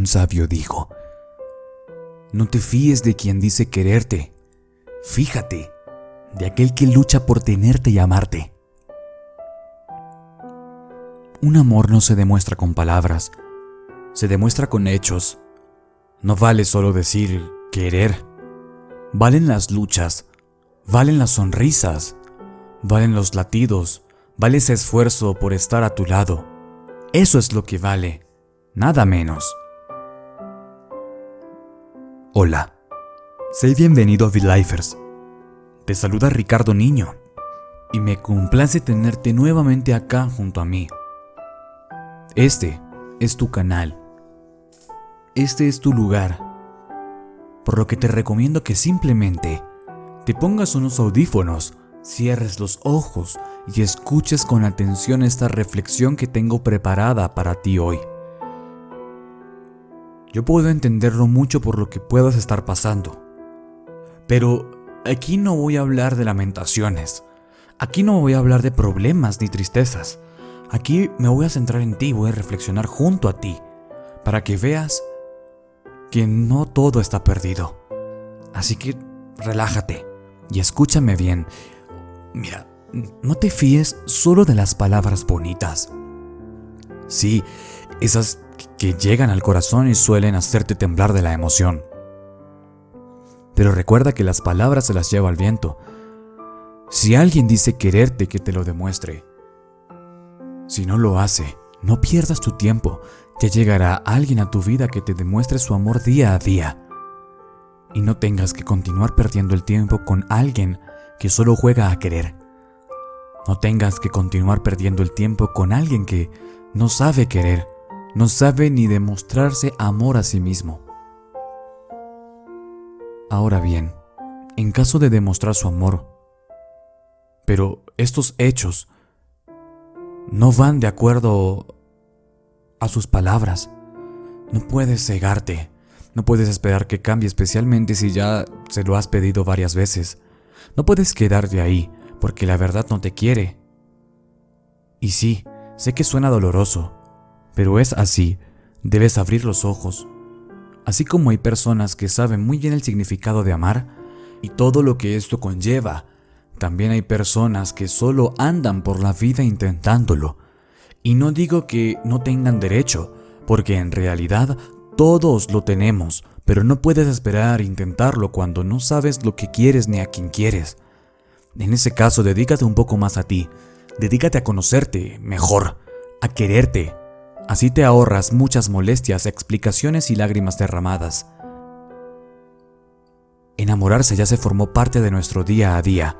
un sabio dijo, no te fíes de quien dice quererte, fíjate de aquel que lucha por tenerte y amarte. Un amor no se demuestra con palabras, se demuestra con hechos. No vale solo decir querer. Valen las luchas, valen las sonrisas, valen los latidos, vale ese esfuerzo por estar a tu lado. Eso es lo que vale, nada menos. Hola, sé bienvenido a V-Lifers. Te saluda Ricardo Niño y me complace tenerte nuevamente acá junto a mí. Este es tu canal. Este es tu lugar. Por lo que te recomiendo que simplemente te pongas unos audífonos, cierres los ojos y escuches con atención esta reflexión que tengo preparada para ti hoy. Yo puedo entenderlo mucho por lo que puedas estar pasando. Pero aquí no voy a hablar de lamentaciones. Aquí no voy a hablar de problemas ni tristezas. Aquí me voy a centrar en ti, voy a reflexionar junto a ti, para que veas que no todo está perdido. Así que relájate y escúchame bien. Mira, no te fíes solo de las palabras bonitas. Sí, esas que llegan al corazón y suelen hacerte temblar de la emoción. Pero recuerda que las palabras se las lleva el viento. Si alguien dice quererte, que te lo demuestre. Si no lo hace, no pierdas tu tiempo, ya llegará alguien a tu vida que te demuestre su amor día a día. Y no tengas que continuar perdiendo el tiempo con alguien que solo juega a querer. No tengas que continuar perdiendo el tiempo con alguien que no sabe querer, no sabe ni demostrarse amor a sí mismo. Ahora bien, en caso de demostrar su amor, pero estos hechos no van de acuerdo a sus palabras. No puedes cegarte, no puedes esperar que cambie especialmente si ya se lo has pedido varias veces. No puedes quedarte ahí, porque la verdad no te quiere. Y sí, sé que suena doloroso, pero es así, debes abrir los ojos. Así como hay personas que saben muy bien el significado de amar y todo lo que esto conlleva, también hay personas que solo andan por la vida intentándolo. Y no digo que no tengan derecho, porque en realidad todos lo tenemos, pero no puedes esperar intentarlo cuando no sabes lo que quieres ni a quién quieres. En ese caso, dedícate un poco más a ti, dedícate a conocerte mejor, a quererte. Así te ahorras muchas molestias, explicaciones y lágrimas derramadas. Enamorarse ya se formó parte de nuestro día a día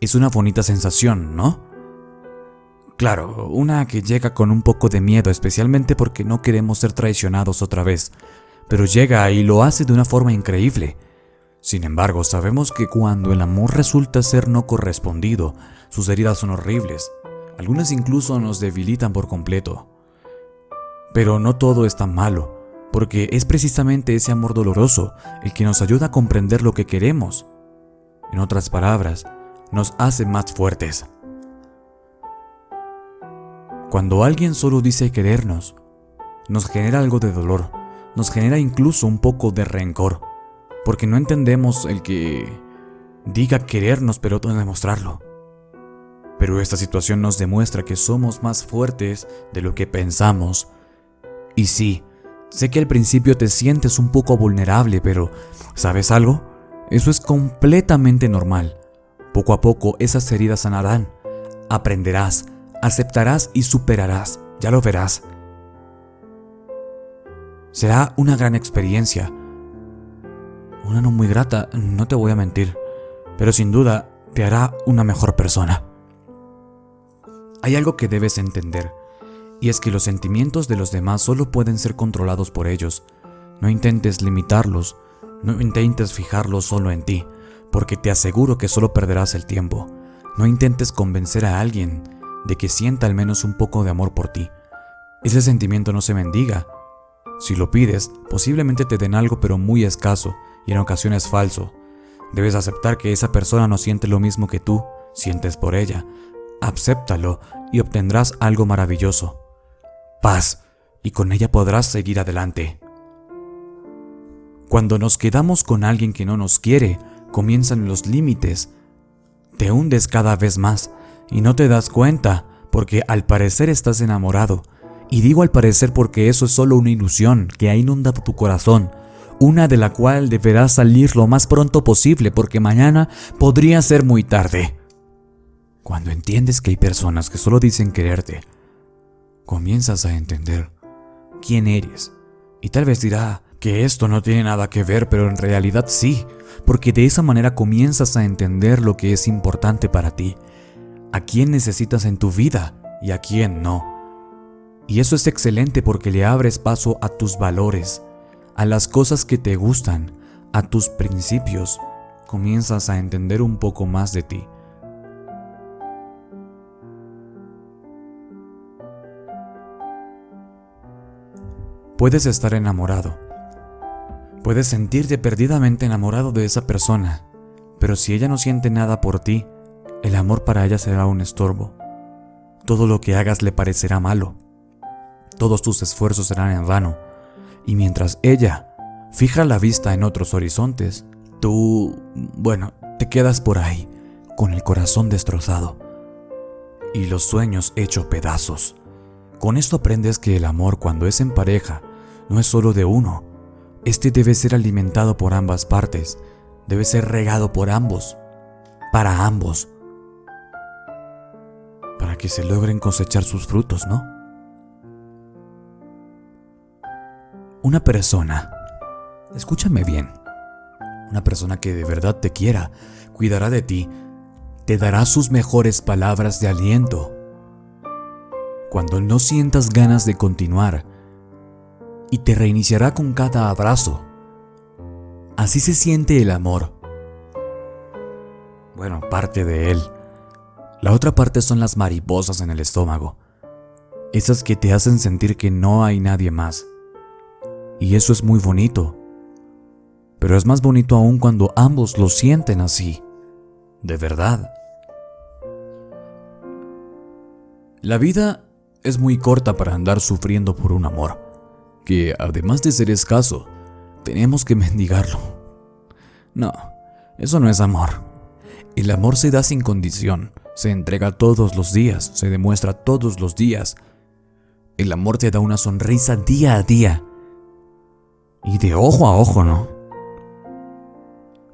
es una bonita sensación, ¿no? Claro, una que llega con un poco de miedo, especialmente porque no queremos ser traicionados otra vez, pero llega y lo hace de una forma increíble. Sin embargo, sabemos que cuando el amor resulta ser no correspondido, sus heridas son horribles, algunas incluso nos debilitan por completo. Pero no todo es tan malo, porque es precisamente ese amor doloroso el que nos ayuda a comprender lo que queremos. En otras palabras, nos hace más fuertes. Cuando alguien solo dice querernos, nos genera algo de dolor, nos genera incluso un poco de rencor, porque no entendemos el que diga querernos pero no demostrarlo. Pero esta situación nos demuestra que somos más fuertes de lo que pensamos. Y sí, sé que al principio te sientes un poco vulnerable, pero ¿sabes algo? Eso es completamente normal. Poco a poco esas heridas sanarán. Aprenderás, aceptarás y superarás. Ya lo verás. Será una gran experiencia. Una no muy grata, no te voy a mentir, pero sin duda te hará una mejor persona. Hay algo que debes entender, y es que los sentimientos de los demás solo pueden ser controlados por ellos. No intentes limitarlos, no intentes fijarlos solo en ti porque te aseguro que solo perderás el tiempo. No intentes convencer a alguien de que sienta al menos un poco de amor por ti. Ese sentimiento no se mendiga. Si lo pides, posiblemente te den algo pero muy escaso y en ocasiones falso. Debes aceptar que esa persona no siente lo mismo que tú sientes por ella. Acéptalo y obtendrás algo maravilloso. Paz, y con ella podrás seguir adelante. Cuando nos quedamos con alguien que no nos quiere, comienzan los límites. Te hundes cada vez más y no te das cuenta porque al parecer estás enamorado. Y digo al parecer porque eso es solo una ilusión que ha inundado tu corazón, una de la cual deberás salir lo más pronto posible porque mañana podría ser muy tarde. Cuando entiendes que hay personas que solo dicen quererte, comienzas a entender quién eres. Y tal vez dirá que esto no tiene nada que ver, pero en realidad sí, porque de esa manera comienzas a entender lo que es importante para ti, a quién necesitas en tu vida y a quién no. Y eso es excelente porque le abres paso a tus valores, a las cosas que te gustan, a tus principios. Comienzas a entender un poco más de ti. Puedes estar enamorado. Puedes sentirte perdidamente enamorado de esa persona, pero si ella no siente nada por ti, el amor para ella será un estorbo. Todo lo que hagas le parecerá malo. Todos tus esfuerzos serán en vano. Y mientras ella fija la vista en otros horizontes, tú, bueno, te quedas por ahí, con el corazón destrozado y los sueños hechos pedazos. Con esto aprendes que el amor cuando es en pareja no es solo de uno. Este debe ser alimentado por ambas partes, debe ser regado por ambos, para ambos, para que se logren cosechar sus frutos, ¿no? Una persona, escúchame bien, una persona que de verdad te quiera, cuidará de ti, te dará sus mejores palabras de aliento, cuando no sientas ganas de continuar y te reiniciará con cada abrazo. Así se siente el amor. Bueno, parte de él. La otra parte son las mariposas en el estómago. Esas que te hacen sentir que no hay nadie más. Y eso es muy bonito. Pero es más bonito aún cuando ambos lo sienten así. De verdad. La vida es muy corta para andar sufriendo por un amor, que además de ser escaso, tenemos que mendigarlo. No, eso no es amor. El amor se da sin condición, se entrega todos los días, se demuestra todos los días. El amor te da una sonrisa día a día. Y de ojo a ojo, ¿no?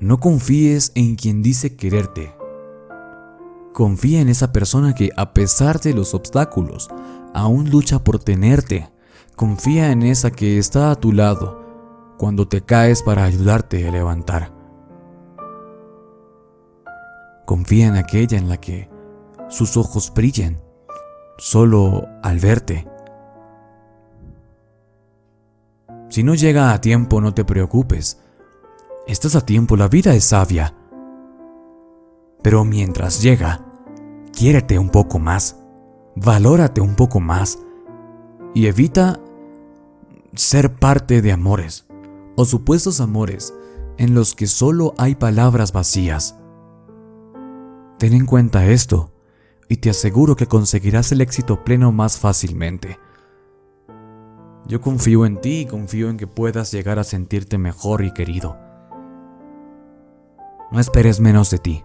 No confíes en quien dice quererte. Confía en esa persona que, a pesar de los obstáculos, aún lucha por tenerte. Confía en esa que está a tu lado cuando te caes para ayudarte a levantar. Confía en aquella en la que sus ojos brillen solo al verte. Si no llega a tiempo, no te preocupes. Estás a tiempo, la vida es sabia. Pero mientras llega, quiérete un poco más valórate un poco más y evita ser parte de amores o supuestos amores en los que solo hay palabras vacías. Ten en cuenta esto y te aseguro que conseguirás el éxito pleno más fácilmente. Yo confío en ti y confío en que puedas llegar a sentirte mejor y querido. No esperes menos de ti,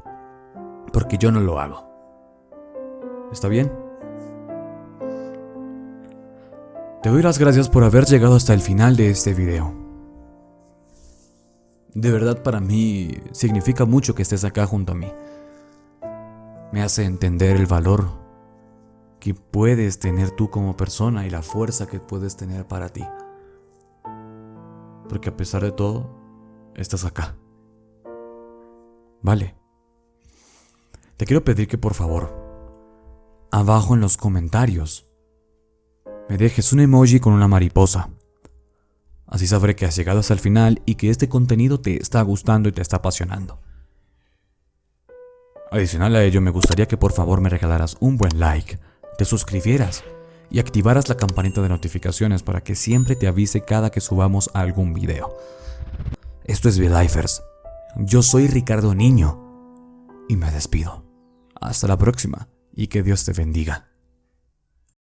porque yo no lo hago. ¿Está bien? Te doy las gracias por haber llegado hasta el final de este video. De verdad para mí significa mucho que estés acá junto a mí. Me hace entender el valor que puedes tener tú como persona y la fuerza que puedes tener para ti. Porque a pesar de todo, estás acá. Vale. Te quiero pedir que por favor, abajo en los comentarios, me dejes un emoji con una mariposa. Así sabré que has llegado hasta el final y que este contenido te está gustando y te está apasionando. Adicional a ello, me gustaría que por favor me regalaras un buen like, te suscribieras y activaras la campanita de notificaciones para que siempre te avise cada que subamos algún video. Esto es V-Lifers. Yo soy Ricardo Niño y me despido. Hasta la próxima y que Dios te bendiga.